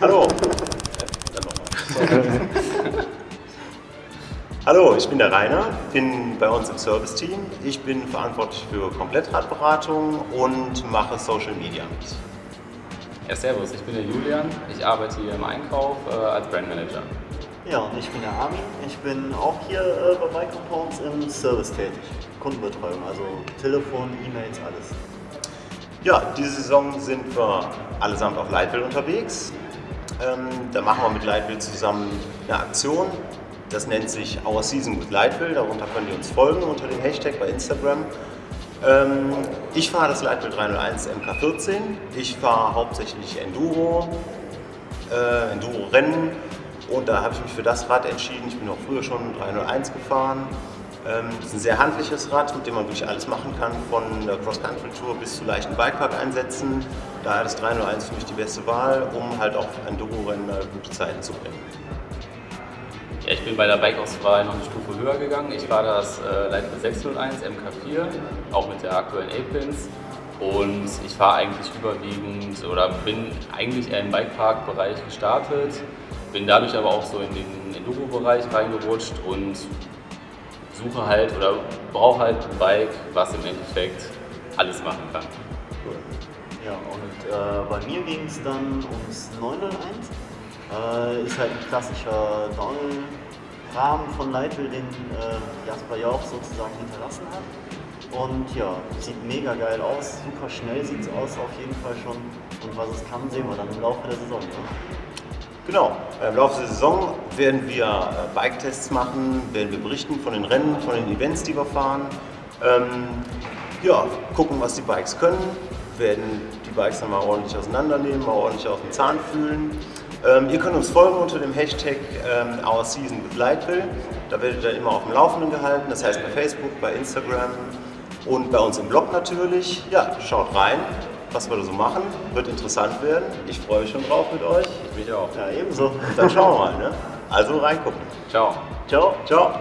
Hallo. Hallo, ich bin der Rainer, bin bei uns im Service-Team. Ich bin verantwortlich für Komplettradberatung und mache Social Media mit. Ja, servus, ich bin der Julian. Ich arbeite hier im Einkauf äh, als Brandmanager. Ja, und ich bin der Armin. Ich bin auch hier äh, bei Bike Compounds im Service tätig. Kundenbetreuung, also Telefon, E-Mails, alles. Ja, diese Saison sind wir allesamt auf Leitbild unterwegs. Ähm, da machen wir mit Leitbild zusammen eine Aktion. Das nennt sich Our Season with Leitbild. Darunter könnt ihr uns folgen unter dem Hashtag bei Instagram. Ähm, ich fahre das Leitbild 301 MK14. Ich fahre hauptsächlich Enduro, äh, Enduro-Rennen und da habe ich mich für das Rad entschieden. Ich bin auch früher schon 301 gefahren. Ähm, das ist ein sehr handliches Rad, mit dem man wirklich alles machen kann, von der Cross-Country-Tour bis zu leichten Bikepark-Einsätzen. Daher ist 301 für mich die beste Wahl, um halt auch Enduro-Rennen gute Zeiten zu bringen. Ja, ich bin bei der Bike-Auswahl noch eine Stufe höher gegangen. Ich fahre das äh, Leitbild 601 MK4, auch mit der aktuellen A-Pins. Und ich fahre eigentlich überwiegend oder bin eigentlich eher im Bikepark-Bereich gestartet, bin dadurch aber auch so in den Enduro-Bereich reingerutscht und suche halt oder brauche halt ein Bike, was im Endeffekt alles machen kann. Cool. Ja, und äh, bei mir ging es dann ums 901. Äh, ist halt ein klassischer Downhill-Rahmen von Leitl, den äh, Jasper Jauch sozusagen hinterlassen hat. Und ja, sieht mega geil aus, super schnell sieht es aus auf jeden Fall schon. Und was es kann, sehen wir dann im Laufe der Saison. Ne? Genau, im Laufe der Saison werden wir äh, Bike-Tests machen, werden wir berichten von den Rennen, von den Events, die wir fahren. Ähm, ja, gucken, was die Bikes können, werden die Bikes dann mal ordentlich auseinandernehmen, mal ordentlich auf den Zahn fühlen. Ähm, ihr könnt uns folgen unter dem Hashtag ähm, Our Season with Lightville. Da werdet ihr immer auf dem Laufenden gehalten, das heißt bei Facebook, bei Instagram und bei uns im Blog natürlich. Ja, schaut rein, was wir da so machen. Wird interessant werden. Ich freue mich schon drauf mit euch. Ich mich auch. Ja, ebenso. Dann schauen wir mal. Ne? Also reingucken. Ciao. Ciao. Ciao.